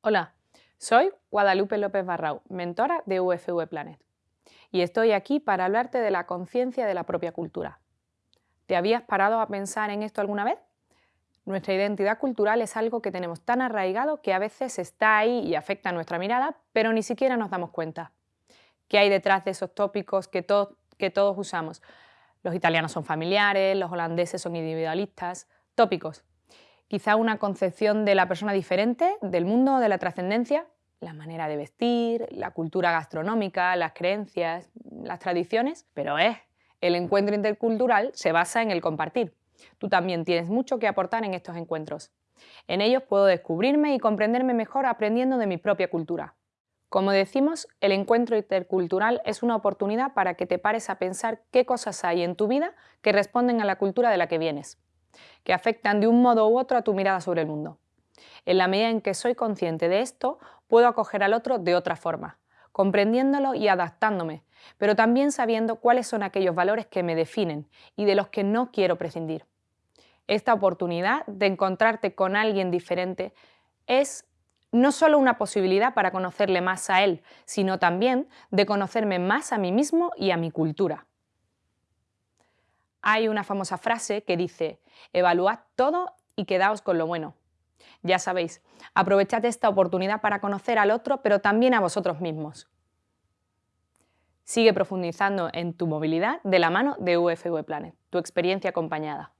Hola, soy Guadalupe López Barrau, mentora de UFV Planet, y estoy aquí para hablarte de la conciencia de la propia cultura. ¿Te habías parado a pensar en esto alguna vez? Nuestra identidad cultural es algo que tenemos tan arraigado que a veces está ahí y afecta a nuestra mirada, pero ni siquiera nos damos cuenta. ¿Qué hay detrás de esos tópicos que, que todos usamos? Los italianos son familiares, los holandeses son individualistas, tópicos quizá una concepción de la persona diferente, del mundo, de la trascendencia, la manera de vestir, la cultura gastronómica, las creencias, las tradiciones, pero es, el encuentro intercultural se basa en el compartir. Tú también tienes mucho que aportar en estos encuentros. En ellos puedo descubrirme y comprenderme mejor aprendiendo de mi propia cultura. Como decimos, el encuentro intercultural es una oportunidad para que te pares a pensar qué cosas hay en tu vida que responden a la cultura de la que vienes que afectan de un modo u otro a tu mirada sobre el mundo. En la medida en que soy consciente de esto, puedo acoger al otro de otra forma, comprendiéndolo y adaptándome, pero también sabiendo cuáles son aquellos valores que me definen y de los que no quiero prescindir. Esta oportunidad de encontrarte con alguien diferente es no solo una posibilidad para conocerle más a él, sino también de conocerme más a mí mismo y a mi cultura. Hay una famosa frase que dice, evaluad todo y quedaos con lo bueno. Ya sabéis, aprovechad esta oportunidad para conocer al otro, pero también a vosotros mismos. Sigue profundizando en tu movilidad de la mano de UFV Planet, tu experiencia acompañada.